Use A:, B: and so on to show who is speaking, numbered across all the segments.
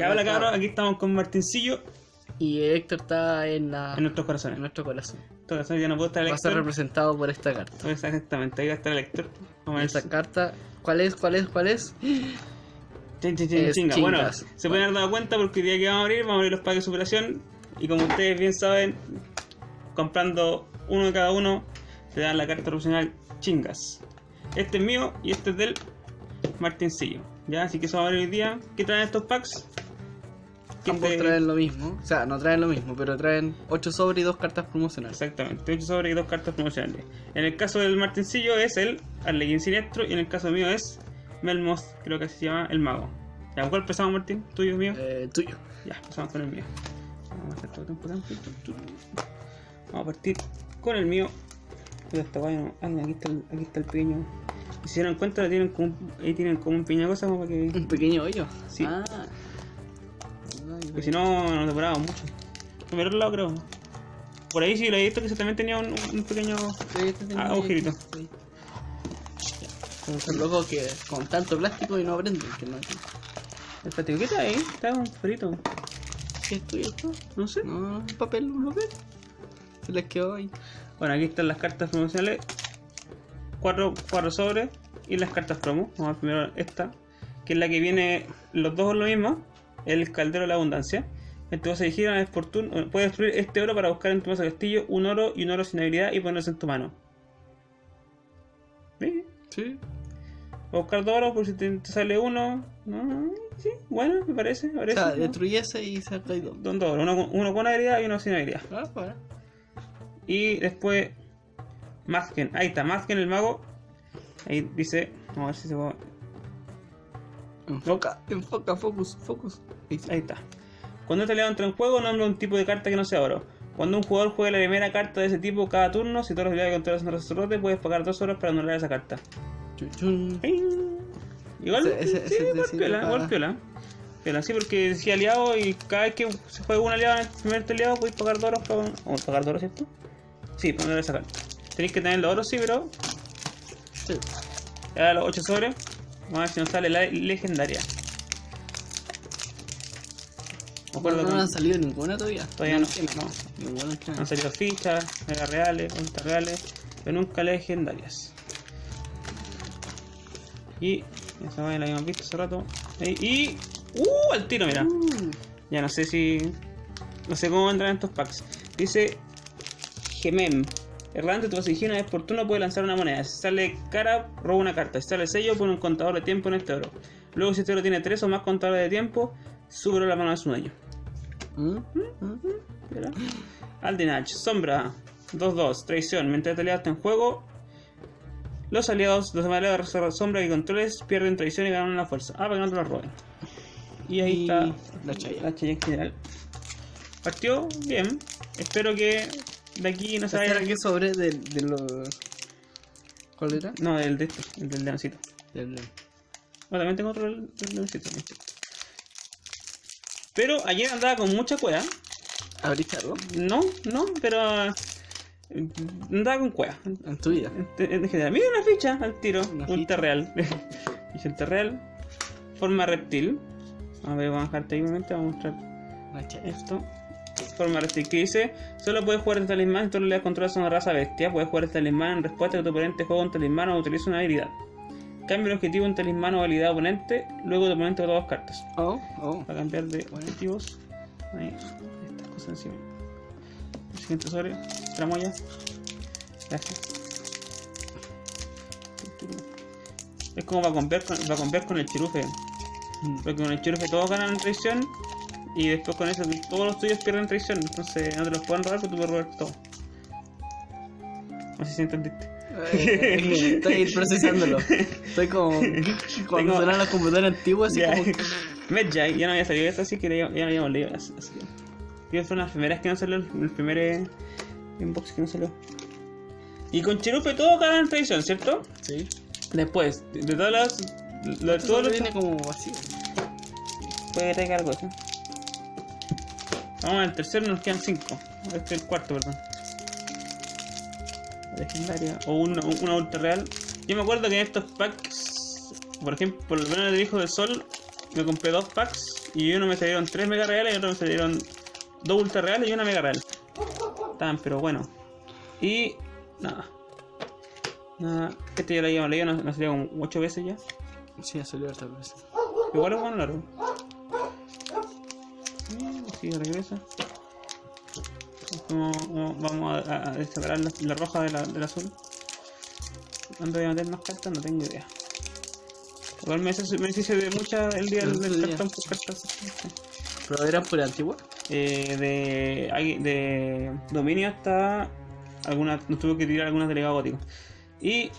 A: Ya hola cabros, aquí estamos con Martincillo
B: Y Héctor está en, la,
A: en nuestros
B: en
A: corazones.
B: nuestro corazón.
A: Entonces ya no puedo estar el
B: Va a ser representado por esta carta.
A: Exactamente, ahí va a estar el Héctor. Vamos a ver
B: Esta carta, ¿cuál es? ¿Cuál es? ¿Cuál es?
A: Chin, chin, chin,
B: es
A: chinga. Bueno, se pueden haber dado cuenta porque el día que vamos a abrir, vamos a abrir los packs de superación. Y como ustedes bien saben, comprando uno de cada uno, te dan la carta profesional chingas. Este es mío y este es del Martincillo. Ya, así que eso vamos a ver hoy día. ¿Qué traen estos packs? ¿Qué
B: Ambos
A: te-
B: traen lo mismo. O sea, no traen lo mismo, pero traen 8 sobres y 2 cartas promocionales.
A: Exactamente, 8 sobre y dos cartas promocionales. En el caso del Martincillo es el Arlequín Siniestro y en el caso mío es Melmoth, creo que se llama el Mago. ¿Ya, ¿Cuál empezamos, Martín? ¿Tuyo o mío?
B: Eh, tuyo.
A: Ya, empezamos con el mío. Vamos a hacer todo temporal. Vamos a partir con el mío. Cuidado, esta guay no- ah, aquí está el, aquí está el pequeño. Si se dan cuenta, tienen como, ahí tienen como un pequeño cosa como para que.
B: Un pequeño hoyo.
A: Sí.
B: Ah.
A: Porque si no, nos demorábamos mucho. Por el lado, creo. Por ahí sí lo he visto que se también tenía un, un pequeño.
B: Sí, este
A: agujerito.
B: Sí. Son locos que con tanto plástico y no aprenden. Que no,
A: El plástico, ¿qué está ahí? Está un frito.
B: ¿Qué es tuyo esto?
A: No sé.
B: No, un papel, un papel. Se les quedó ahí.
A: Bueno, aquí están las cartas promocionales. Cuatro, cuatro sobres y las cartas promo. Vamos a ver primero esta, que es la que viene, los dos lo mismo. El caldero de la abundancia. En tu base de gira es por turno. eh, Puedes destruir este oro para buscar en tu de castillo un oro y un oro sin habilidad y ponerlos en tu mano. ¿Sí?
B: Sí.
A: Voy a buscar dos oros por si te, te sale uno. No, sí, bueno, me parece. me
B: O
A: parece,
B: sea,
A: ¿no?
B: destruye ese y saca ahí dos.
A: Dos oros, uno, con- uno con habilidad y uno sin habilidad.
B: Ah, para.
A: Y después Mazken, ahí está, Mazken el mago. Ahí dice, vamos a ver si se puede.
B: Enfoca, enfoca, focus, focus. Ahí
A: está. Cuando este aliado entra en juego, nombra un tipo de carta que no sea oro. Cuando un jugador juega la primera carta de ese tipo cada turno, si todos los aliados que controlas son sacerdote, puedes pagar dos horas para anular esa carta.
B: Chun, chun.
A: ¡Ping! Igual,
B: Ese-
A: sí, igual piola, igual piola. Piola, sí, porque decía aliado y cada vez que se juega un aliado en el primer aliado, puedes pagar dos oros para. ¿O pagar dos oros, cierto? Sí, para anular esa carta. Tenéis que tener los oros, sí, pero
B: Sí.
A: Ya los 8 sobres. Vamos a ver si nos sale la legendaria.
B: No, no han salido ninguna todavía.
A: todavía no, no.
B: Ninguna que
A: Han salido fichas, mega reales, ultra reales, pero nunca legendarias. Y esa vaina la habíamos visto hace rato. Y, y- ¡Uh! Al tiro, mira.
B: Uh,
A: Ya no sé si. No sé cómo vendrán estos packs. Dice. Gemem. Errante, tu base una vez por turno puede lanzar una moneda. Si sale cara, roba una carta. Si sale sello, pone un contador de tiempo en este oro. Luego, si este oro tiene tres o más contadores de tiempo, sube la mano de su dueño.
B: mm, mm.
A: Aldinach, sombra, 2-2, traición. Mientras aliado está en juego, los aliados, los aliados de sombra que controles pierden traición y ganan la fuerza. Ah, para que no te lo roben. Y ahí
B: Y
A: está
B: la Chaya.
A: la Chaya en general. Partió bien. Espero que de aquí no se
B: ¿Este
A: vaya.
B: qué sobre de, de los. ¿Cuál era?
A: No, el de esto, el del leoncito.
B: Del-
A: Bueno, también tengo otro del, leoncito. Pero ayer andaba con mucha cueva.
B: ¿Abriste algo?
A: No, no, pero. eh, Andaba con cueva.
B: En tu vida.
A: En, en general. Mira una ficha al tiro.
B: Una
A: un
B: ficha.
A: terreal. Dice el terreal. Forma reptil. A ver, vamos a dejarte ahí un momento. Vamos a mostrar esto. Forma. Que dice: Solo puedes jugar este talismán si todos los controlas son una raza bestia. Puedes jugar este talismán en respuesta a que tu oponente juega un talismán o utiliza una habilidad. Cambia el objetivo en talismán o habilidad oponente. Luego tu oponente bota dos cartas.
B: Oh, oh.
A: Para cambiar de objetivos. Ahí, estas cosas encima. El siguiente sobre, tramoya. Gracias. Es como para comprar con, para comprar con el chirufe.
B: Mm.
A: Porque con el chirufe todos ganan traición. Y después con eso todos los tuyos pierden traición. Entonces no te los pueden robar, pero tú puedes robar todo. No sé si entendiste.
B: Estoy procesándolo. Estoy como. Cuando
A: Tengo-
B: suenan los computadores antiguos, así
A: Ya.
B: como.
A: Medjay, ya no había salido esto, así que ya, ya no habíamos leído. Así, así que. Fueron las primeras que no salió, el, primer inbox que no salió. Y con Cherupe todo ganan tradición, ¿cierto?
B: Sí.
A: Después, de, todas las. Lo, de
B: Todo
A: todos los.
B: viene como vacío.
A: Puede traiga algo, ¿sí? Vamos al tercero, nos quedan cinco. Este es el cuarto, perdón. Legendaria. O una, una ultra real. Yo me acuerdo que en estos packs, por ejemplo, por lo menos el Hijo del Sol, me compré dos packs y uno me salieron tres mega reales y otro me salieron dos ultra reales y una mega real. Estaban, pero bueno. Y nada. Nada. Este ya lo habíamos leído, nos, nos salió como 8 veces ya.
B: Sí, ha salido esta vez.
A: Igual es bueno largo. Sí, regresa. Como- como vamos a, a- separar la, la roja de la, del azul. ¿Dónde voy a meter más cartas? No tengo idea. Igual me hice, me hice de muchas el día del, cartón por cartas.
B: ¿Pero eran por antigua?
A: Eh, de, de dominio hasta algunas, nos tuvo que tirar algunas delegados góticos. Y,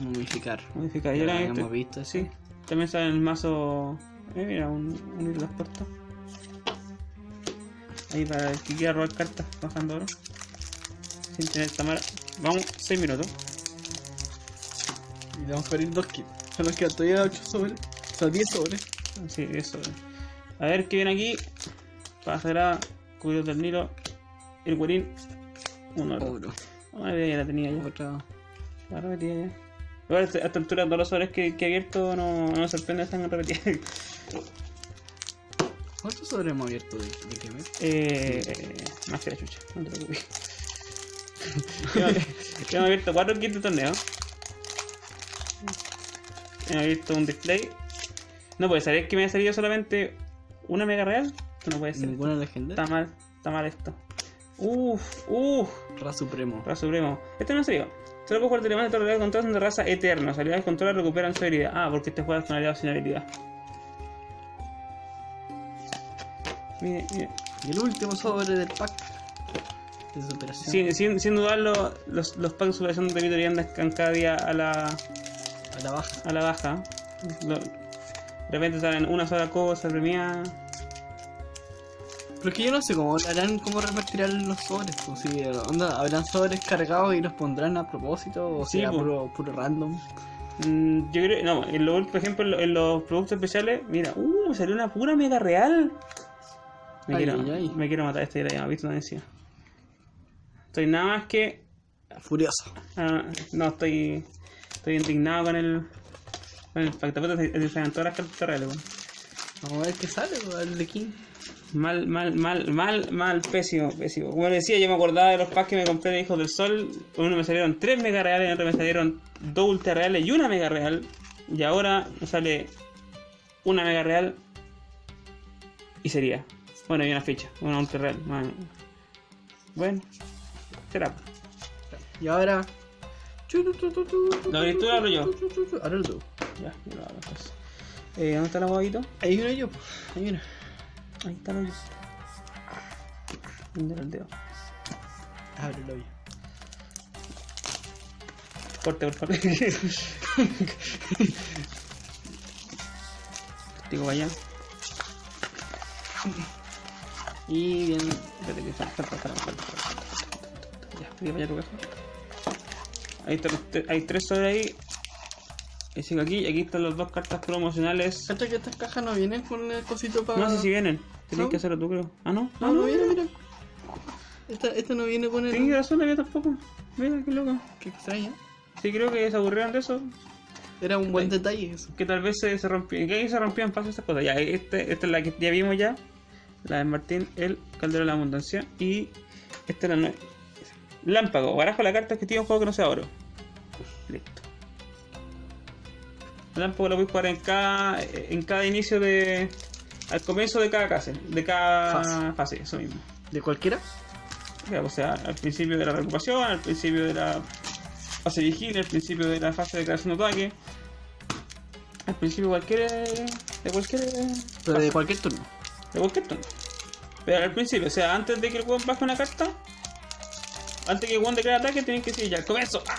B: Momificar.
A: modificar.
B: Ya lo habíamos
A: este-
B: visto.
A: Sí, también sale en el mazo. Eh, mira, un, un hilo puesto. Ahí para el que quiera robar cartas, bajando oro. Sin tener Tamara. Vamos, 6 minutos.
B: Y le vamos a abrir dos kits. Son los que todavía 8 sobres. O sea, 10 sobres.
A: Sí, eso. A ver qué viene aquí. Pasará, cubrir del Nilo. El guarín. Un oro.
B: Oro.
A: Ah, ya la tenía ya.
B: Otra.
A: La repetía ya. Igual a esta a esta altura todos los sobres que, que he abierto no, no me sorprende están repetidas.
B: ¿Cuántos sobres hemos abierto de, de Kemet?
A: Eh, más que la chucha, no te preocupes. Hemos abierto 4 kits de torneo. Hemos abierto un display. No puede ser, es que me ha salido solamente una mega real. Esto no puede ser.
B: Ninguna legendaria.
A: Está mal, está mal esto. Uff, uff,
B: Ra Supremo.
A: Raza Supremo. Este no salió. Solo puedo jugar telemán de torneo de control son de raza eterna. Habilidades de control recuperan su habilidad. Ah, porque este juega con habilidad sin habilidad. Mire, mire.
B: Y el último sobre del pack de superación.
A: Sin, sin, sin dudarlo, los, los packs de superación de Vitor y andan cada día a la,
B: A la baja.
A: a la baja. Lo- de repente salen una sola cosa premiada.
B: Pero es que yo no sé cómo harán, cómo repartirán los sobres. Pues, si, onda, habrán sobres cargados y los pondrán a propósito o
A: Sí,
B: sea
A: po.
B: puro, puro random.
A: Mm, yo creo, no, en lo- por ejemplo, en, lo- en los productos especiales, mira, uh, salió una pura mega real. Me,
B: Ay,
A: quiero,
B: ay,
A: me quiero matar este ya, ¿viste? No decía. Estoy nada más que.
B: Furioso.
A: ah, no, estoy. Estoy indignado con el. Con el pacto. Se- se todas las cartas reales, weón.
B: Vamos a ver qué sale, el de King.
A: Mal, mal, mal, mal, mal, pésimo, pésimo. Como decía, yo me acordaba de los packs que me compré de Hijos del Sol. Uno me salieron 3 mega reales, en otro me salieron 2 ultra reales y una mega real. Y ahora me sale una mega real y sería. Bueno, y una ficha, una ultra real. Bueno, bueno será.
B: Y ahora.
A: ¿Lo abrís tú o lo abro yo?
B: Ahora tú.
A: Ya, yo lo hago entonces. Eh, ¿Dónde está el huevito?
B: Hay uno yo, pues. Hay uno.
A: Ahí está el hoyo. ¿Dónde era el dedo?
B: Ábrelo yo.
A: Corte, por favor. Digo, vaya.
B: Y bien.
A: Espérate que falta, falta. Ya, digo, vaya tu caja. Ahí están los hay tres sobre ahí. Y sigo aquí, y aquí están las dos cartas promocionales.
B: ¿Cacha que estas cajas no vienen con el cosito para.?
A: No sé si vienen. Tienes
B: ¿No?
A: que hacerlo tú, creo. Ah, no.
B: No, no viene, mira. Esta, esta no viene con el.
A: Tienes razón, la mía tampoco. Mira, qué loco.
B: Qué extraña.
A: Sí, creo que se aburrieron de eso.
B: Era un buen detalle eso.
A: Que tal vez se, se rompían. Que ahí se rompían fácil esas cosas. Ya, este, esta es la que ya vimos ya. La de Martín, el Caldero de la Abundancia. Y esta es la nueva. Lámpago. Barajo la carta que tiene un juego que no sea oro. Listo. Lámpago lo puedes jugar en cada, en cada inicio de. Al comienzo de cada fase. De cada
B: Fase.
A: fase, eso mismo.
B: ¿De cualquiera?
A: O sea, al principio de la reocupación, al principio de la fase vigilia, al principio de la fase de creación de ataque. Al principio cualquier. de cualquier.
B: Pero de cualquier turno.
A: De cualquier turno. Pero al principio, o sea, antes de que el weón baje una carta, antes que el weón declare ataque, tienes que decir ya, comienzo. ¡Ah!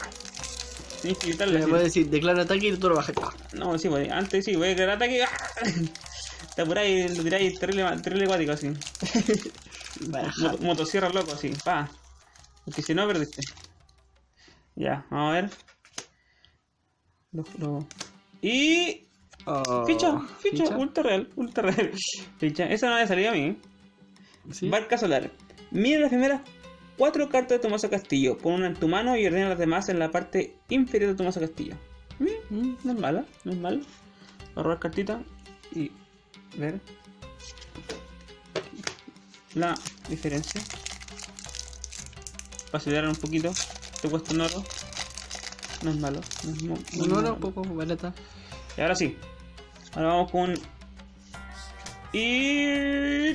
A: Tienes que gritarle
B: Le puedes decir, declara ataque y tú lo bajas.
A: No, sí, pues, antes sí, voy a declarar ataque. ¡ah! Te apuráis y lo tiráis terrible, terrible así. Motosierra loco así, pa. Porque si no perdiste. Ya, vamos a ver. Lo- lo- Y.
B: Oh,
A: Ficha, ficha,
B: ficha.
A: ultra real, ultra real. Ficha, esa no había salido a mí.
B: Sí.
A: Barca solar. Mira las primeras cuatro cartas de tu mazo castillo. Pon una en tu mano y ordena las demás en la parte inferior de tu mazo castillo.
B: Mm.
A: no es mala, no es mala. a robar cartita y ver la diferencia. Para acelerar un poquito, te cuesta un oro. No es malo. No es mu- muy
B: Un oro
A: malo.
B: un poco barata.
A: Y ahora sí. Ahora vamos con. Y.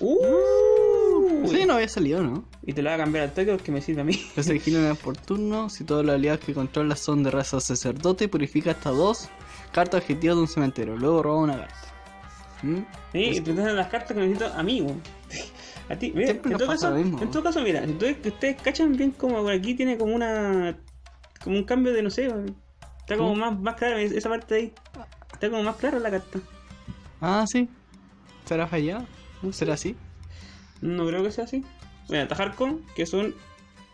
A: ¡Uh!
B: Sí, no había salido, ¿no?
A: Y te lo voy a cambiar al toque porque me sirve a mí.
B: Una vez por turno. Si todos los aliados que controlas son de raza sacerdote, purifica hasta dos cartas objetivos de un cementerio. Luego roba una carta. ¿Mm?
A: Sí, y te dan las cartas que necesito a mí, weón. A ti, mira, en todo, caso,
B: mismo.
A: en todo caso, mira, si ustedes, que ustedes cachan bien como por aquí tiene como una. como un cambio de no sé, weón. Está como
B: ¿Cómo?
A: más, más clara esa parte de ahí. Está como más clara la carta.
B: Ah, sí. ¿Será fallado? ¿Será así?
A: No creo que sea así. Mira, Tajarco, que es un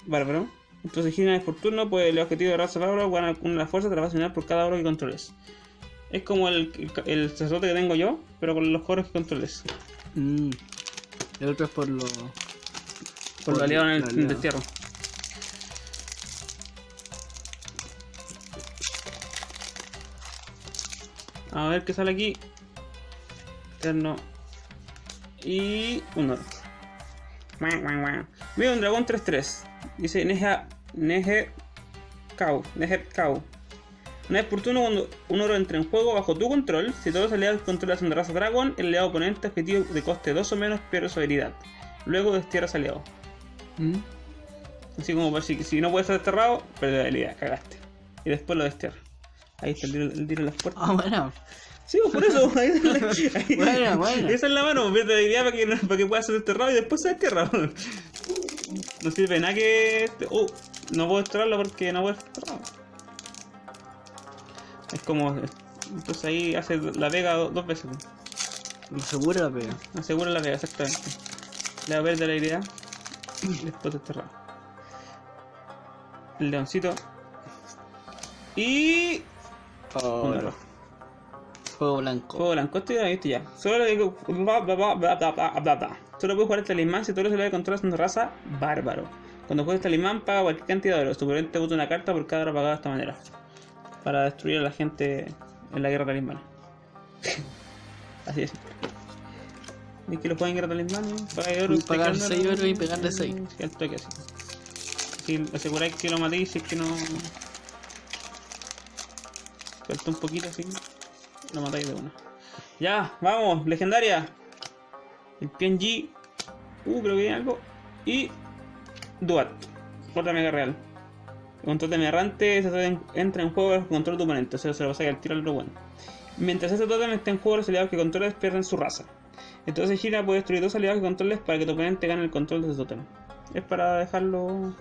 A: bárbaro. Entonces, gira una vez por turno, pues el objetivo de raza bárbaro gana una de las fuerzas a por cada oro que controles. Es como el, el, el sacerdote que tengo yo, pero con los coros que controles.
B: Mm. El otro es por lo.
A: Por lo aliado en el, destierro. A ver qué sale aquí. Eterno. Y un oro. Mira un dragón 3-3. Dice Neja. Neje. Kau. Neje Kau. Una vez por turno, cuando un oro entra en juego bajo tu control, si todos los aliados que controlas son de raza dragón, el aliado oponente objetivo de coste 2 o menos pierde su habilidad. Luego destierras aliado.
B: Mm.
A: Así como si, si no puedes ser desterrado, pierde la habilidad, cagaste. Y después lo destierra. Ahí está el tiro, el tiro en las puertas.
B: Ah, bueno.
A: Sí, pues, por eso. Ahí, ahí-
B: Buena, buena.
A: Esa es la mano, pierde la habilidad para que, para que pueda ser desterrado y después se destierra. No sirve nada que. este- Oh, no puedo desterrarlo porque no puedo ser desterrado. Es como. Entonces ahí hace la vega do- dos veces.
B: Lo seguro la pega.
A: Asegura la vega, exactamente. Le va a perder la y después desterrado. El leoncito. Y.
B: Oh,
A: un oro.
B: Fuego blanco.
A: Juego blanco, esto ya lo viste ya. Solo le digo. bla, bla, bla, bla, bla, bla, bla, bla. Solo puedes jugar el talismán si los aliados que controlas de raza bárbaro. Cuando juegas talismán, paga cualquier cantidad de oro. Tu oponente bota una carta por cada oro pagado de esta manera. Para destruir a la gente en la guerra talismán. Así es. Y que lo jueguen en guerra talismán, ¿no? Paga oro,
B: Pagar
A: picando,
B: seis
A: ¿no?
B: oro y pegarle seis.
A: Sí, al toque así. Si aseguráis que lo matéis, si es que no. Falta un poquito así. Lo matáis de una. Ya, vamos, legendaria. El PNG. Uh, creo que viene algo. Y. Duat. Otra mega real. Con totem errante, totem entra en juego bajo control de tu oponente. O sea, se lo pasa al tiro al otro bueno. Mientras ese totem esté en juego, los aliados que controles pierden su raza. Entonces gira puede destruir dos aliados que controles para que tu oponente gane el control de ese totem. Es para dejarlo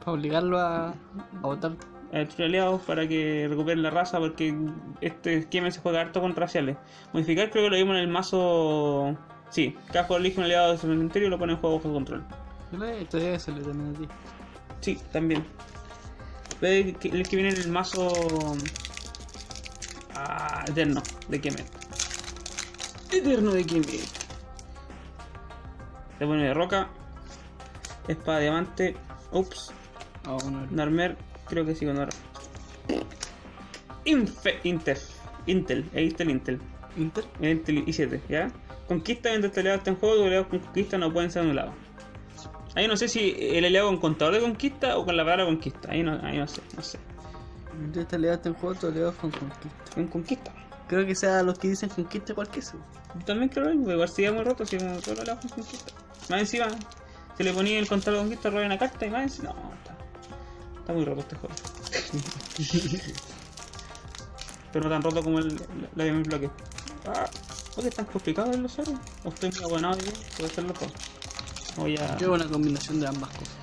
B: Para obligarlo a, a votar.
A: Aliados para que recuperen la raza porque este esquema se juega harto con raciales. Modificar creo que lo vimos en el mazo... Sí, cada jugador elige un aliado de su cementerio y lo pone en juego bajo control.
B: Esto debe salir también a ti.
A: Sí, también. Ve que- el que viene en el mazo... Ah, Eterno, de Kemet. Eterno de Kemet. Se pone de roca. Espada de diamante. Ups.
B: Ah, uno.
A: Narmer, creo que sí con oro. Infe, Intel. Intel, ahí está el Intel.
B: Inter.
A: El Intel i7, ¿ya? Conquista mientras este aliado está en juego, aliados con conquista no pueden ser anulados. Ahí no sé si el aliado con contador de conquista o con la palabra conquista. Ahí no, ahí no sé, no sé.
B: Mientras este aliado está en juego, tu aliado con conquista.
A: Con conquista.
B: Creo que sea los que dicen conquista igual que eso.
A: Yo también creo igual sería muy roto si todos los aliados con conquista. Más encima, si le ponía el contador de conquista, roba una carta y más encima. No, está, muy roto este juego. Pero no tan roto como el, la de mi bloque. Ah, ¿por qué es tan complicado el los oros? ¿O estoy muy abonado? Puede ser los dos. Voy a.
B: Creo una combinación de ambas cosas.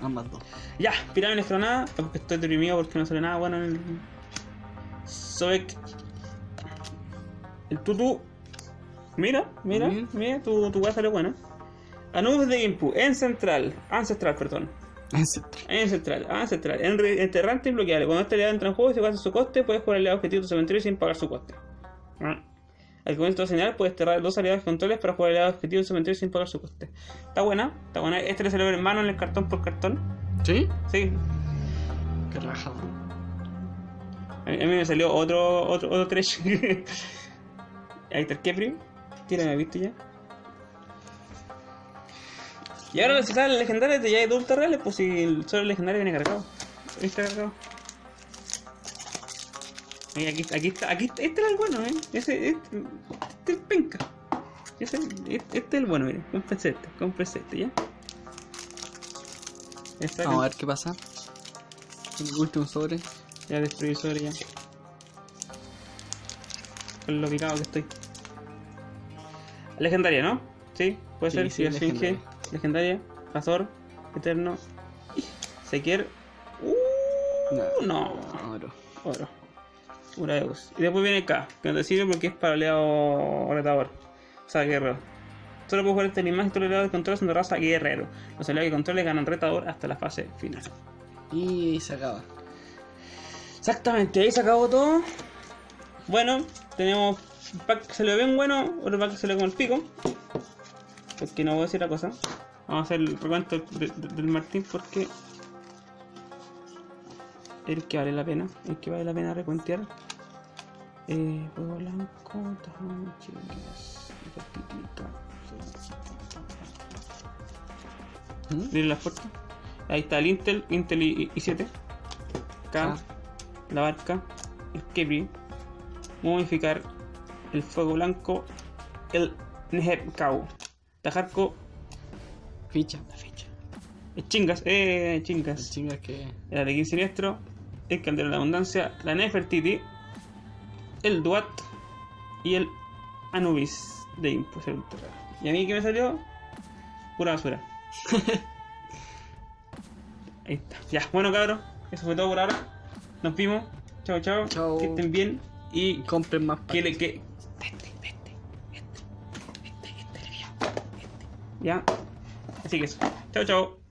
B: Ambas dos.
A: Ya, pirámides nada. Estoy deprimido porque no sale nada bueno en el. Sobek. El tutu. Mira, mira, mira, tu, tu weá sale buena. Anubis de Impu, en central, ancestral, perdón. En central, ancestral, en re- enterrante y bloqueable. Cuando este aliado entra en juego y se pasa su coste, puedes jugar el aliado objetivo de tu cementerio sin pagar su coste. Ah. Al comienzo de señal, puedes cerrar dos aliados controles para jugar el aliado objetivo de tu cementerio sin pagar su coste. Está buena, está buena. Este le salió en mano en el cartón por cartón.
B: ¿Sí?
A: Sí,
B: Qué rajado.
A: A mí, a mí me salió otro, otro, otro trash. Ahí está el Kepri. Tira, ¿me visto ya? Y ahora si salen legendarios de ya hay dos reales, pues si el solo legendario viene cargado. Ahí está cargado. Ahí, aquí, aquí está, aquí está- este era el bueno, eh. Ese, este, este es penca. Ese, este, este es el bueno, mire. Cómprese este, cómprese este, ¿ya?
B: Vamos a ver qué pasa. El último sobre.
A: Ya destruí sobre ya. Con lo picado que estoy. Legendaria, ¿no? Sí, puede
B: Sí,
A: ser.
B: sí,
A: Sí, legendaria. Azor, Eterno. Sequier. Uh, no.
B: Oro.
A: Oro. Uraeus. Y después viene K, que no te sirve porque es para aliado retador. O sea, guerrero. Solo puedo jugar este animal y todos los aliados que controles son de raza guerrero. Los aliados que controles ganan retador hasta la fase final.
B: Y se acaba.
A: Exactamente, ahí se acabó todo. Bueno, tenemos un pack que salió bien bueno, otro pack que salió como el pico. Porque no voy a decir la cosa. Vamos a hacer el recuento de- de- del Martín porque el que vale la pena, el que vale la pena recuentear. Eh, fuego blanco, tajón, chicas,
B: ¿Mm?
A: Miren la fuerza. Ahí está el Intel, Intel i- i7. K,
B: Ah.
A: la barca, el Kebri, modificar, el fuego blanco, el Neheb Kau, Tajarco,
B: Ficha.
A: la fecha. El Chingas, eh,
B: El
A: Chingas.
B: chinga que.
A: El Alequín Siniestro, el Caldero de la Abundancia, la Nefertiti, el Duat y el Anubis de Ultra. ¿Y a mí qué me salió? Pura basura. Ahí está. Ya, bueno cabros, eso fue todo por ahora. Nos vimos. Chao, chao. Que estén bien. Y
B: Compren más
A: que le que. Ya. Así que eso. Chao, chao.